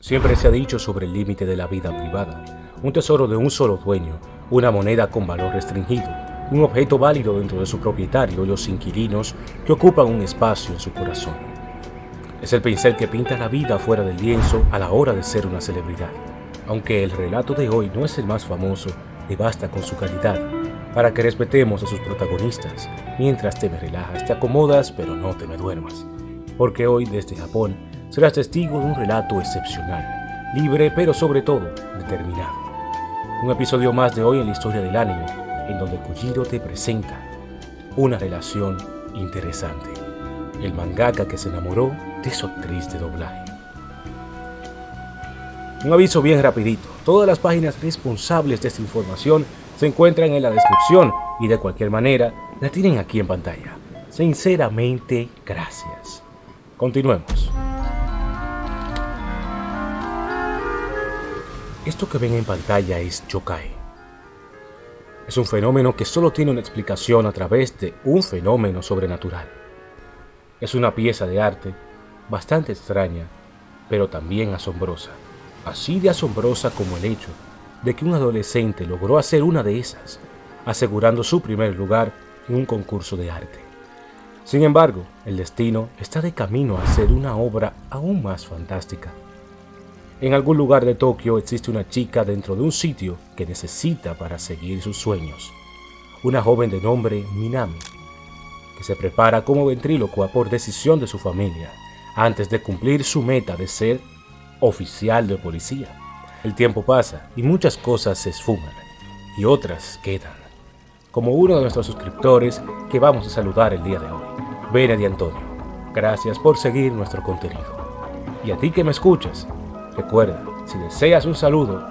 Siempre se ha dicho sobre el límite de la vida privada, un tesoro de un solo dueño, una moneda con valor restringido, un objeto válido dentro de su propietario y los inquilinos que ocupan un espacio en su corazón. Es el pincel que pinta la vida fuera del lienzo a la hora de ser una celebridad. Aunque el relato de hoy no es el más famoso, le basta con su calidad para que respetemos a sus protagonistas. Mientras te me relajas, te acomodas, pero no te me duermas. Porque hoy desde Japón serás testigo de un relato excepcional, libre pero sobre todo determinado. Un episodio más de hoy en la historia del anime, en donde Kujiro te presenta una relación interesante. El mangaka que se enamoró de su actriz de doblaje. Un aviso bien rapidito, todas las páginas responsables de esta información se encuentran en la descripción y de cualquier manera la tienen aquí en pantalla. Sinceramente, gracias. Continuemos. Esto que ven en pantalla es yokai. Es un fenómeno que solo tiene una explicación a través de un fenómeno sobrenatural. Es una pieza de arte bastante extraña, pero también asombrosa. Así de asombrosa como el hecho de que un adolescente logró hacer una de esas, asegurando su primer lugar en un concurso de arte. Sin embargo, el destino está de camino a hacer una obra aún más fantástica. En algún lugar de Tokio existe una chica dentro de un sitio que necesita para seguir sus sueños. Una joven de nombre Minami, que se prepara como ventrílocua por decisión de su familia, antes de cumplir su meta de ser oficial de policía. El tiempo pasa y muchas cosas se esfuman y otras quedan. Como uno de nuestros suscriptores que vamos a saludar el día de hoy, Benedi Antonio. Gracias por seguir nuestro contenido. Y a ti que me escuchas, Recuerda, si deseas un saludo,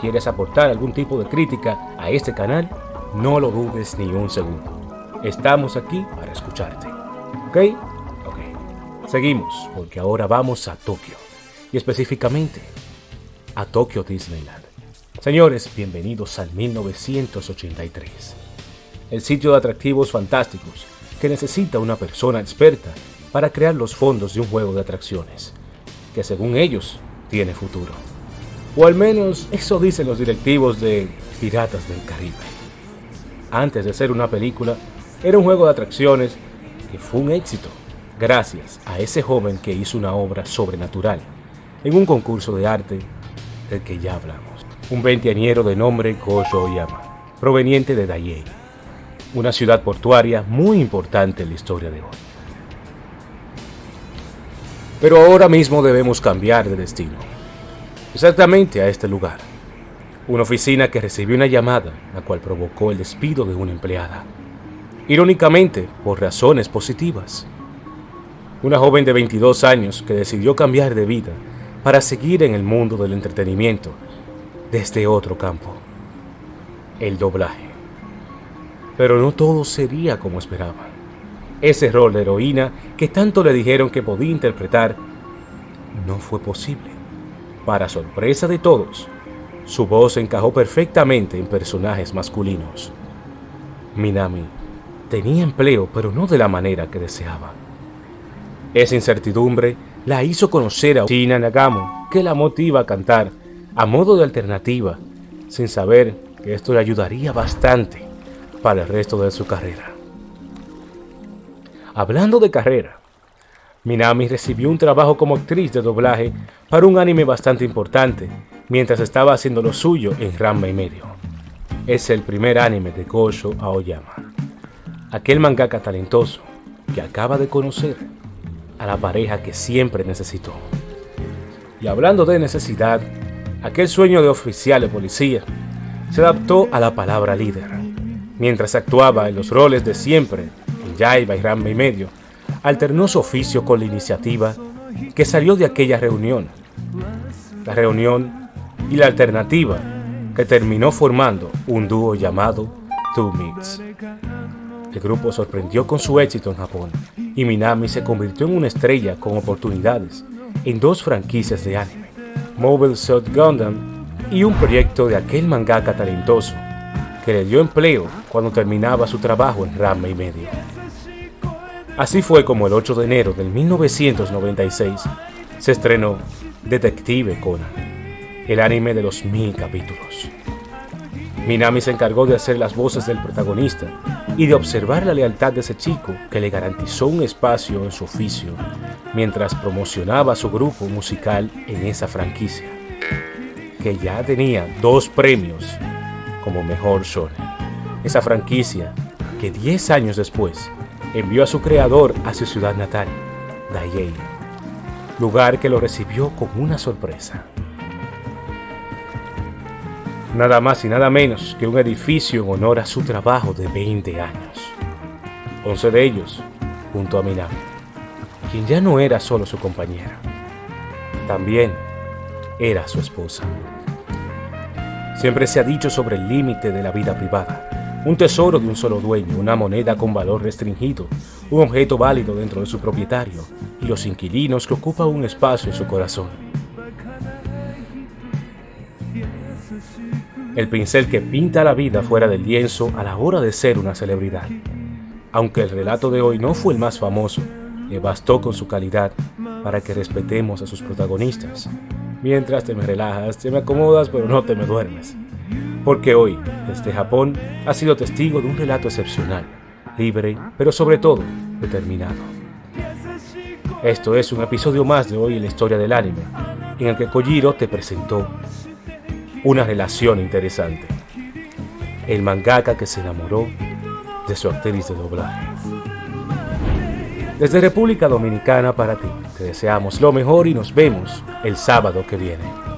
quieres aportar algún tipo de crítica a este canal, no lo dudes ni un segundo. Estamos aquí para escucharte. ¿Ok? Ok. Seguimos, porque ahora vamos a Tokio. Y específicamente, a Tokio Disneyland. Señores, bienvenidos al 1983. El sitio de atractivos fantásticos que necesita una persona experta para crear los fondos de un juego de atracciones, que según ellos tiene futuro. O al menos eso dicen los directivos de Piratas del Caribe. Antes de ser una película, era un juego de atracciones que fue un éxito, gracias a ese joven que hizo una obra sobrenatural en un concurso de arte del que ya hablamos. Un veinteañero de nombre Gojo Oyama, proveniente de Dayei, una ciudad portuaria muy importante en la historia de hoy. Pero ahora mismo debemos cambiar de destino. Exactamente a este lugar. Una oficina que recibió una llamada, la cual provocó el despido de una empleada. Irónicamente, por razones positivas. Una joven de 22 años que decidió cambiar de vida para seguir en el mundo del entretenimiento desde otro campo. El doblaje. Pero no todo sería como esperaban. Ese rol de heroína que tanto le dijeron que podía interpretar no fue posible. Para sorpresa de todos, su voz encajó perfectamente en personajes masculinos. Minami tenía empleo, pero no de la manera que deseaba. Esa incertidumbre la hizo conocer a Shina Nagamo, que la motiva a cantar a modo de alternativa, sin saber que esto le ayudaría bastante para el resto de su carrera. Hablando de carrera, Minami recibió un trabajo como actriz de doblaje para un anime bastante importante, mientras estaba haciendo lo suyo en Ranma y medio. Es el primer anime de Gosho Aoyama, aquel mangaka talentoso que acaba de conocer a la pareja que siempre necesitó. Y hablando de necesidad, aquel sueño de oficial de policía se adaptó a la palabra líder, mientras actuaba en los roles de siempre Yaiba y Ramba y medio, alternó su oficio con la iniciativa que salió de aquella reunión. La reunión y la alternativa que terminó formando un dúo llamado Two Mix. El grupo sorprendió con su éxito en Japón y Minami se convirtió en una estrella con oportunidades en dos franquicias de anime, Mobile Suit Gundam y un proyecto de aquel mangaka talentoso que le dio empleo cuando terminaba su trabajo en Rama y medio. Así fue como el 8 de enero de 1996 se estrenó Detective Conan, el anime de los mil capítulos. Minami se encargó de hacer las voces del protagonista y de observar la lealtad de ese chico que le garantizó un espacio en su oficio mientras promocionaba su grupo musical en esa franquicia, que ya tenía dos premios como mejor shonen. Esa franquicia que 10 años después envió a su creador a su ciudad natal, Daiei, lugar que lo recibió con una sorpresa. Nada más y nada menos que un edificio en honor a su trabajo de 20 años. 11 de ellos junto a Minami, quien ya no era solo su compañera, también era su esposa. Siempre se ha dicho sobre el límite de la vida privada, un tesoro de un solo dueño, una moneda con valor restringido, un objeto válido dentro de su propietario y los inquilinos que ocupan un espacio en su corazón. El pincel que pinta la vida fuera del lienzo a la hora de ser una celebridad. Aunque el relato de hoy no fue el más famoso, le bastó con su calidad para que respetemos a sus protagonistas. Mientras te me relajas, te me acomodas, pero no te me duermes. Porque hoy, desde Japón, ha sido testigo de un relato excepcional, libre, pero sobre todo determinado. Esto es un episodio más de hoy en la historia del anime, en el que Kojiro te presentó una relación interesante. El mangaka que se enamoró de su actriz de doblaje. Desde República Dominicana para ti, te deseamos lo mejor y nos vemos el sábado que viene.